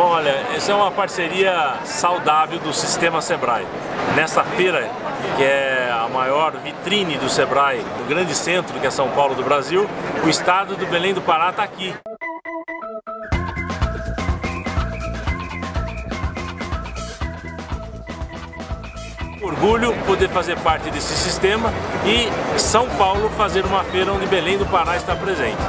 Bom, olha, essa é uma parceria saudável do Sistema Sebrae. Nessa feira, que é a maior vitrine do Sebrae, no grande centro que é São Paulo do Brasil, o estado do Belém do Pará está aqui. orgulho poder fazer parte desse sistema e São Paulo fazer uma feira onde Belém do Pará está presente.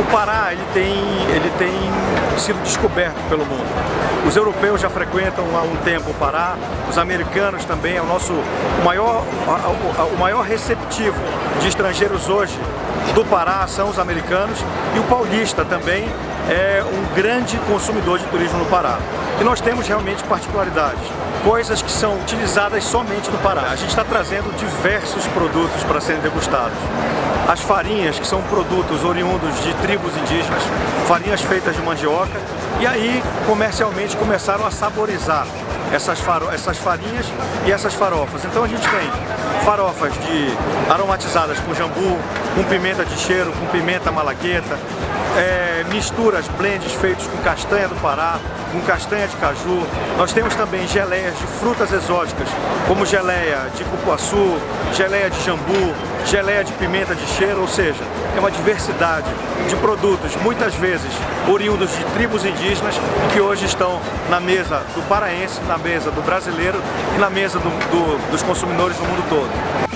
O Pará ele tem, ele tem sido descoberto pelo mundo. Os europeus já frequentam há um tempo o Pará, os americanos também, é o nosso maior, o maior receptivo de estrangeiros hoje do Pará são os americanos e o paulista também é um grande consumidor de turismo no Pará. E nós temos realmente particularidades, coisas que são utilizadas somente no Pará. A gente está trazendo diversos produtos para serem degustados. As farinhas, que são produtos oriundos de tribos indígenas, farinhas feitas de mandioca, e aí comercialmente começaram a saborizar essas, faro, essas farinhas e essas farofas. Então a gente tem farofas de aromatizadas com jambu, com pimenta de cheiro, com pimenta malagueta, é, misturas, blends feitos com castanha do Pará, com castanha de caju. Nós temos também geleias de frutas exóticas, como geleia de cupuaçu, geleia de jambu, geleia de pimenta de cheiro, ou seja, é uma diversidade de produtos, muitas vezes oriundos de tribos indígenas, que hoje estão na mesa do paraense, na mesa do brasileiro e na mesa do, do, dos consumidores no mundo todo.